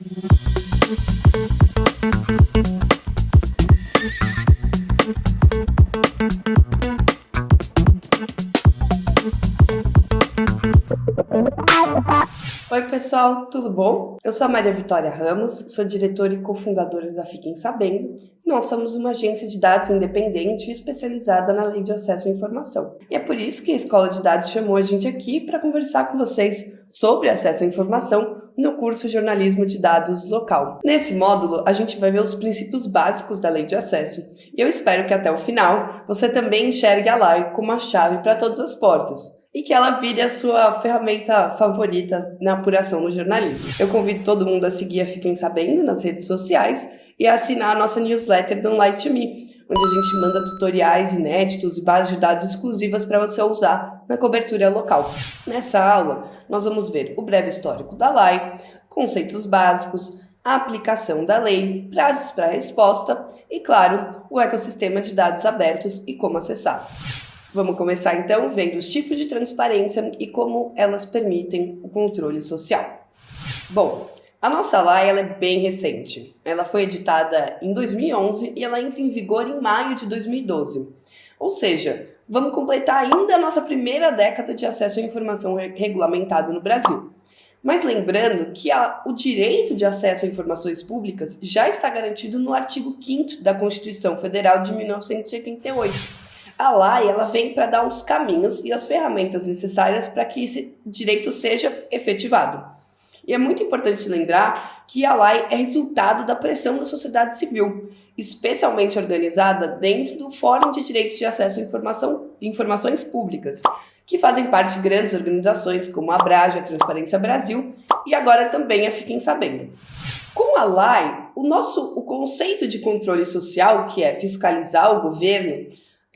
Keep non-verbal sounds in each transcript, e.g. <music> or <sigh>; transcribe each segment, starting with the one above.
Thank you. Pessoal, tudo bom? Eu sou a Maria Vitória Ramos, sou diretora e cofundadora da Fiquem Sabendo. Nós somos uma agência de dados independente e especializada na lei de acesso à informação. E é por isso que a Escola de Dados chamou a gente aqui para conversar com vocês sobre acesso à informação no curso Jornalismo de Dados Local. Nesse módulo, a gente vai ver os princípios básicos da lei de acesso. E eu espero que até o final você também enxergue a lei como a chave para todas as portas e que ela vire a sua ferramenta favorita na apuração no jornalismo. Eu convido todo mundo a seguir a Fiquem Sabendo nas redes sociais e a assinar a nossa newsletter Don't Lie Me, onde a gente manda tutoriais inéditos e bases de dados exclusivas para você usar na cobertura local. Nessa aula, nós vamos ver o breve histórico da lei, conceitos básicos, a aplicação da lei, prazos para resposta e, claro, o ecossistema de dados abertos e como acessar. Vamos começar então vendo os tipos de transparência e como elas permitem o controle social. Bom, a nossa lei ela é bem recente. Ela foi editada em 2011 e ela entra em vigor em maio de 2012. Ou seja, vamos completar ainda a nossa primeira década de acesso à informação regulamentado no Brasil. Mas lembrando que a, o direito de acesso a informações públicas já está garantido no artigo 5 da Constituição Federal de 1988 a lei ela vem para dar os caminhos e as ferramentas necessárias para que esse direito seja efetivado. E é muito importante lembrar que a lei é resultado da pressão da sociedade civil, especialmente organizada dentro do Fórum de Direitos de Acesso à Informação, Informações Públicas, que fazem parte de grandes organizações como a Abrage, a Transparência Brasil e agora também a Fiquem Sabendo. Com a lei, o nosso o conceito de controle social, que é fiscalizar o governo,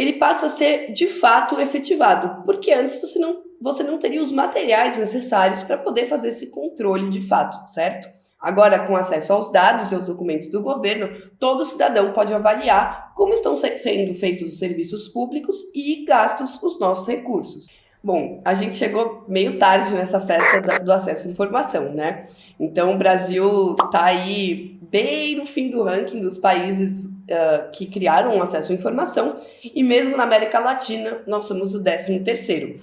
ele passa a ser de fato efetivado, porque antes você não, você não teria os materiais necessários para poder fazer esse controle de fato, certo? Agora, com acesso aos dados e aos documentos do governo, todo cidadão pode avaliar como estão sendo feitos os serviços públicos e gastos os nossos recursos. Bom, a gente chegou meio tarde nessa festa do acesso à informação, né? Então, o Brasil está aí bem no fim do ranking dos países uh, que criaram acesso à informação, e mesmo na América Latina, nós somos o 13 terceiro.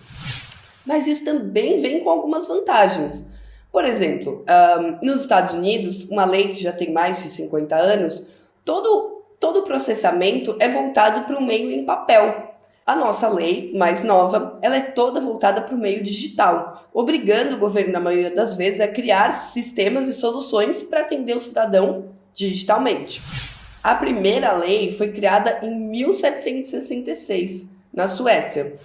Mas isso também vem com algumas vantagens. Por exemplo, um, nos Estados Unidos, uma lei que já tem mais de 50 anos, todo, todo processamento é voltado para o meio em papel, a nossa lei, mais nova, ela é toda voltada para o meio digital, obrigando o governo, na maioria das vezes, a criar sistemas e soluções para atender o cidadão digitalmente. A primeira lei foi criada em 1766, na Suécia.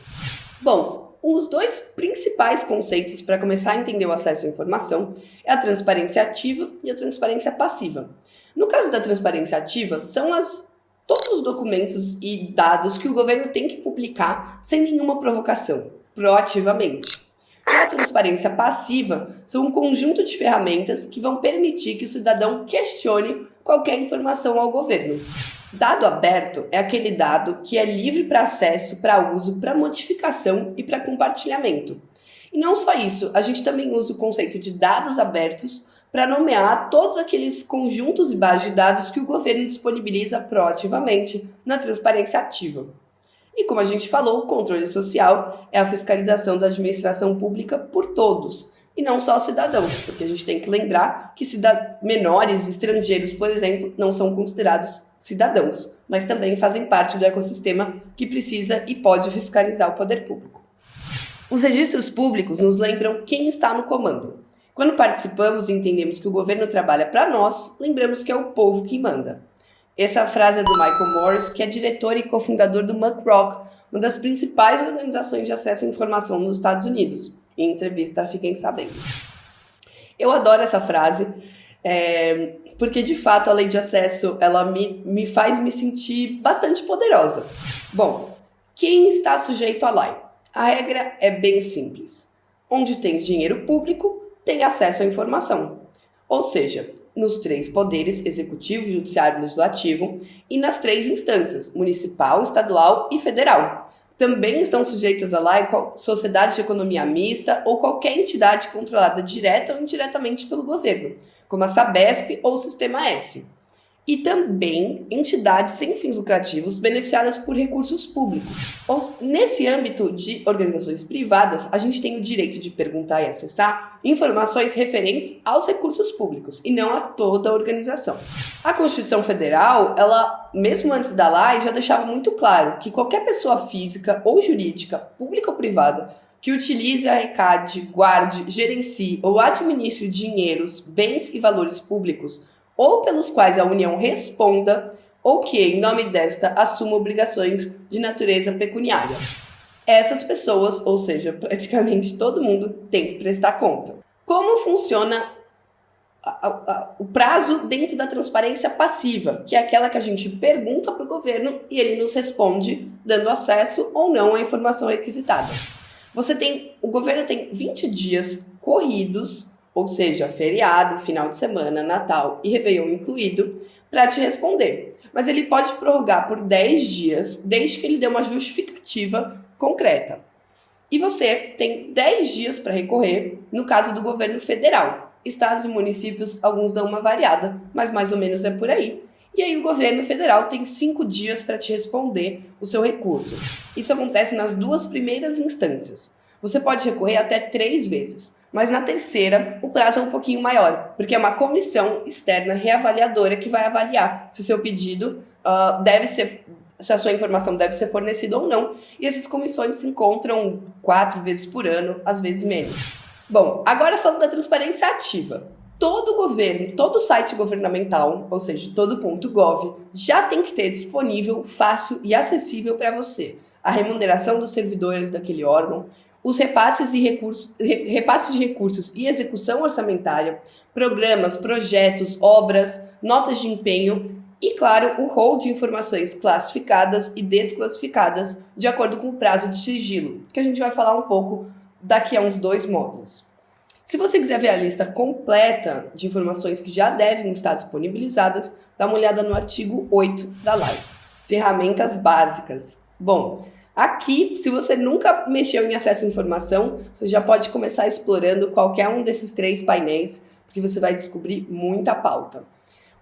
Bom, os dois principais conceitos para começar a entender o acesso à informação é a transparência ativa e a transparência passiva. No caso da transparência ativa, são as todos os documentos e dados que o governo tem que publicar sem nenhuma provocação, proativamente. A transparência passiva são um conjunto de ferramentas que vão permitir que o cidadão questione qualquer informação ao governo. Dado aberto é aquele dado que é livre para acesso, para uso, para modificação e para compartilhamento. E não só isso, a gente também usa o conceito de dados abertos para nomear todos aqueles conjuntos e bases de dados que o governo disponibiliza proativamente na transparência ativa. E como a gente falou, o controle social é a fiscalização da administração pública por todos, e não só cidadãos, porque a gente tem que lembrar que menores estrangeiros, por exemplo, não são considerados cidadãos, mas também fazem parte do ecossistema que precisa e pode fiscalizar o poder público. Os registros públicos nos lembram quem está no comando, quando participamos e entendemos que o governo trabalha para nós, lembramos que é o povo que manda. Essa frase é do Michael Morris, que é diretor e cofundador do Muck Rock, uma das principais organizações de acesso à informação nos Estados Unidos. Em entrevista, fiquem sabendo. Eu adoro essa frase, é, porque de fato a lei de acesso ela me, me faz me sentir bastante poderosa. Bom, quem está sujeito à lei? A regra é bem simples. Onde tem dinheiro público, tem acesso à informação. Ou seja, nos três poderes executivo, judiciário e legislativo e nas três instâncias, municipal, estadual e federal. Também estão sujeitas a lei sociedade de economia mista ou qualquer entidade controlada direta ou indiretamente pelo governo, como a Sabesp ou o Sistema S e também entidades sem fins lucrativos beneficiadas por recursos públicos. Nesse âmbito de organizações privadas, a gente tem o direito de perguntar e acessar informações referentes aos recursos públicos e não a toda a organização. A Constituição Federal, ela, mesmo antes da lei, já deixava muito claro que qualquer pessoa física ou jurídica, pública ou privada, que utilize, arrecade, guarde, gerencie ou administre dinheiros, bens e valores públicos ou pelos quais a União responda, ou que, em nome desta, assuma obrigações de natureza pecuniária. Essas pessoas, ou seja, <laughs> praticamente todo mundo, tem que prestar conta. Como funciona a, a, o prazo dentro da transparência passiva, que é aquela que a gente pergunta para o governo e ele nos responde dando acesso ou não à informação requisitada. Você tem, o governo tem 20 dias corridos ou seja, feriado, final de semana, Natal e Réveillon incluído, para te responder. Mas ele pode prorrogar por 10 dias, desde que ele dê uma justificativa concreta. E você tem 10 dias para recorrer no caso do governo federal. Estados e municípios, alguns dão uma variada, mas mais ou menos é por aí. E aí o governo federal tem 5 dias para te responder o seu recurso. Isso acontece nas duas primeiras instâncias. Você pode recorrer até três vezes. Mas na terceira, o prazo é um pouquinho maior, porque é uma comissão externa reavaliadora que vai avaliar se o seu pedido uh, deve ser, se a sua informação deve ser fornecida ou não. E essas comissões se encontram quatro vezes por ano, às vezes menos. Bom, agora falando da transparência ativa. Todo governo, todo site governamental, ou seja, todo já tem que ter disponível, fácil e acessível para você a remuneração dos servidores daquele órgão, os repasses, e recursos, repasses de recursos e execução orçamentária, programas, projetos, obras, notas de empenho e, claro, o rol de informações classificadas e desclassificadas de acordo com o prazo de sigilo, que a gente vai falar um pouco daqui a uns dois módulos. Se você quiser ver a lista completa de informações que já devem estar disponibilizadas, dá uma olhada no artigo 8 da lei. Ferramentas básicas. Bom, Aqui, se você nunca mexeu em acesso à informação, você já pode começar explorando qualquer um desses três painéis, porque você vai descobrir muita pauta.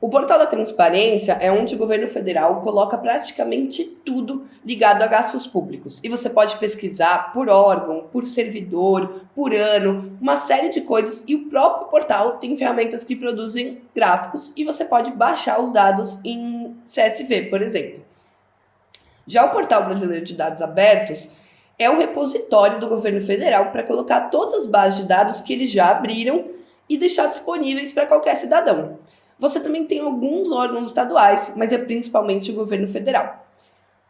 O portal da transparência é onde o governo federal coloca praticamente tudo ligado a gastos públicos. E você pode pesquisar por órgão, por servidor, por ano, uma série de coisas. E o próprio portal tem ferramentas que produzem gráficos e você pode baixar os dados em CSV, por exemplo. Já o Portal Brasileiro de Dados Abertos é o repositório do governo federal para colocar todas as bases de dados que eles já abriram e deixar disponíveis para qualquer cidadão. Você também tem alguns órgãos estaduais, mas é principalmente o governo federal.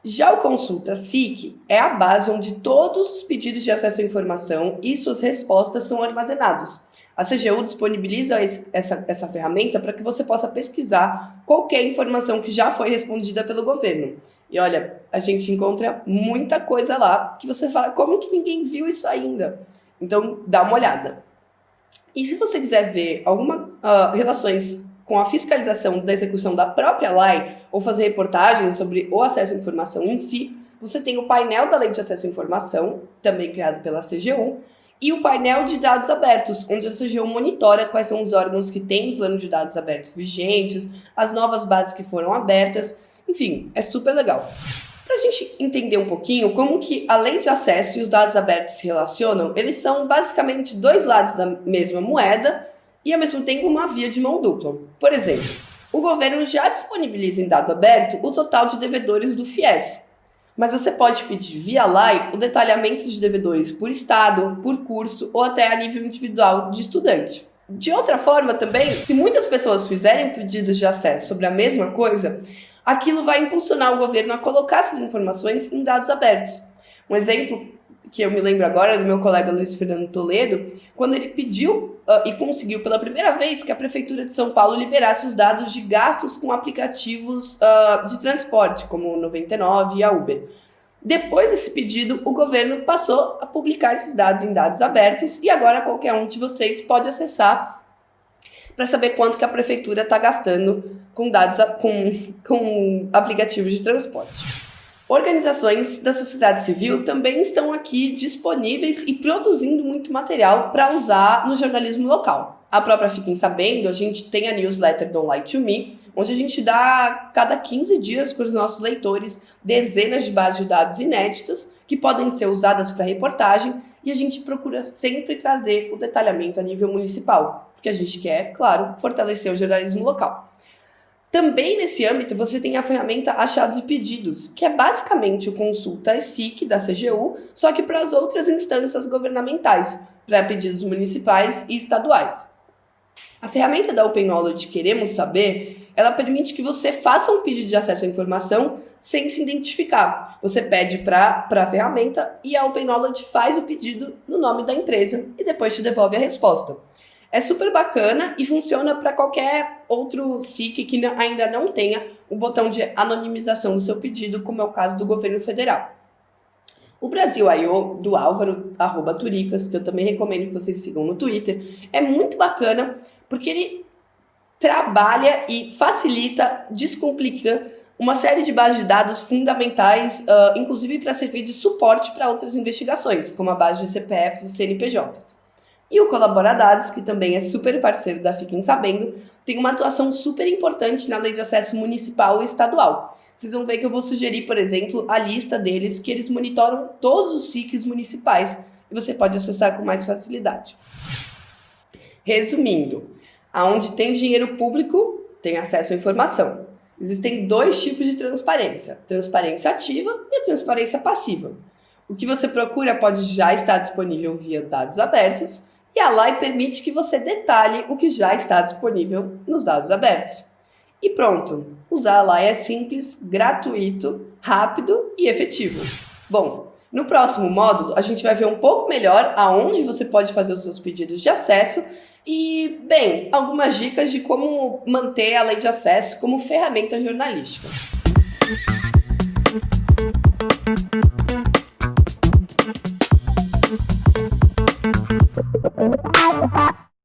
Já o Consulta SIC é a base onde todos os pedidos de acesso à informação e suas respostas são armazenados. A CGU disponibiliza essa, essa ferramenta para que você possa pesquisar qualquer informação que já foi respondida pelo governo. E olha, a gente encontra muita coisa lá que você fala, como que ninguém viu isso ainda? Então, dá uma olhada. E se você quiser ver alguma uh, relações com a fiscalização da execução da própria lei ou fazer reportagens sobre o acesso à informação em si, você tem o painel da Lei de Acesso à Informação, também criado pela CGU, e o painel de dados abertos, onde a CGU monitora quais são os órgãos que têm plano de dados abertos vigentes, as novas bases que foram abertas enfim, é super legal. Para a gente entender um pouquinho como que a lei de acesso e os dados abertos se relacionam, eles são basicamente dois lados da mesma moeda e ao mesmo tempo uma via de mão dupla. Por exemplo, o governo já disponibiliza em dado aberto o total de devedores do FIES, mas você pode pedir via lei o detalhamento de devedores por estado, por curso ou até a nível individual de estudante. De outra forma, também, se muitas pessoas fizerem pedidos de acesso sobre a mesma coisa, aquilo vai impulsionar o governo a colocar essas informações em dados abertos. Um exemplo que eu me lembro agora do meu colega Luiz Fernando Toledo, quando ele pediu uh, e conseguiu pela primeira vez que a Prefeitura de São Paulo liberasse os dados de gastos com aplicativos uh, de transporte, como o 99 e a Uber. Depois desse pedido, o governo passou a publicar esses dados em dados abertos e agora qualquer um de vocês pode acessar para saber quanto que a prefeitura está gastando com dados com, com aplicativos de transporte. Organizações da sociedade civil também estão aqui disponíveis e produzindo muito material para usar no jornalismo local. a própria Fiquem Sabendo, a gente tem a newsletter Don't Lie to Me, onde a gente dá cada 15 dias para os nossos leitores dezenas de bases de dados inéditas que podem ser usadas para reportagem e a gente procura sempre trazer o detalhamento a nível municipal, porque a gente quer, claro, fortalecer o jornalismo local. Também nesse âmbito você tem a ferramenta Achados e Pedidos, que é basicamente o consulta SIC da CGU, só que para as outras instâncias governamentais, para pedidos municipais e estaduais. A ferramenta da Open Knowledge Queremos Saber, ela permite que você faça um pedido de acesso à informação sem se identificar. Você pede para a ferramenta e a Open Knowledge faz o pedido no nome da empresa e depois te devolve a resposta. É super bacana e funciona para qualquer outro SIC que ainda não tenha o botão de anonimização do seu pedido, como é o caso do governo federal. O Brasil I.O. do Álvaro, arroba Turicas, que eu também recomendo que vocês sigam no Twitter, é muito bacana porque ele trabalha e facilita, descomplica uma série de bases de dados fundamentais, uh, inclusive para servir de suporte para outras investigações, como a base de CPFs e CNPJs. E o Colaboradados, que também é super parceiro da Fiquem Sabendo, tem uma atuação super importante na lei de acesso municipal e estadual. Vocês vão ver que eu vou sugerir, por exemplo, a lista deles, que eles monitoram todos os SICs municipais e você pode acessar com mais facilidade. Resumindo, aonde tem dinheiro público, tem acesso à informação. Existem dois tipos de transparência: transparência ativa e transparência passiva. O que você procura pode já estar disponível via dados abertos, e a LAI permite que você detalhe o que já está disponível nos dados abertos. E pronto, usar a LAI é simples, gratuito, rápido e efetivo. Bom, no próximo módulo a gente vai ver um pouco melhor aonde você pode fazer os seus pedidos de acesso e, bem, algumas dicas de como manter a lei de acesso como ferramenta jornalística.